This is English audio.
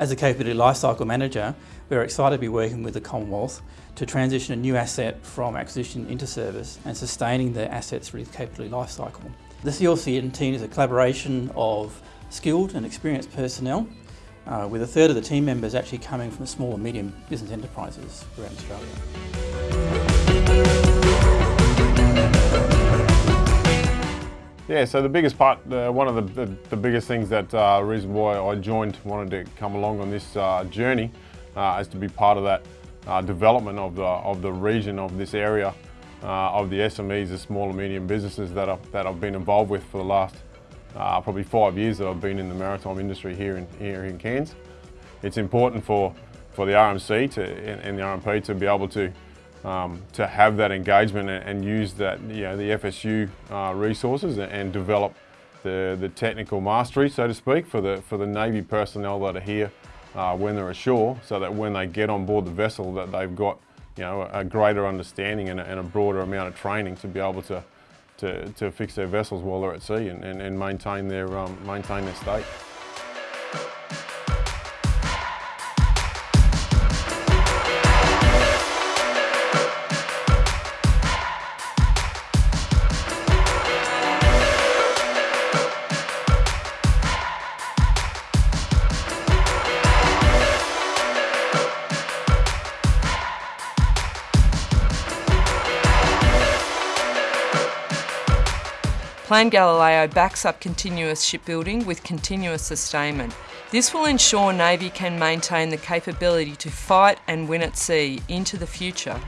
as a capability lifecycle manager, we're excited to be working with the Commonwealth to transition a new asset from acquisition into service and sustaining the assets through the capability lifecycle. The CLCN team is a collaboration of skilled and experienced personnel uh, with a third of the team members actually coming from small and medium business enterprises around Australia. Yeah, so the biggest part, uh, one of the, the, the, biggest things that uh, reason why I joined, wanted to come along on this uh, journey uh, is to be part of that uh, development of the, of the region of this area, uh, of the SMEs, the small and medium businesses that, I, that I've been involved with for the last probably five years that I've been in the maritime industry here in, here in Cairns. It's important for, for the RMC to, and, and the RMP to be able to um, to have that engagement and, and, use that, you know, the FSU uh, resources and, and, develop the, the technical mastery, so to speak, for the, for the Navy personnel that are here uh, when they're ashore, so that when they get on board the vessel that they've got, you know, a greater understanding and a, and a broader amount of training to be able to, to, to fix their vessels while they're at sea and, and, and maintain, their, um, maintain their state. Plan Galileo backs up continuous shipbuilding with continuous sustainment. This will ensure Navy can maintain the capability to fight and win at sea into the future.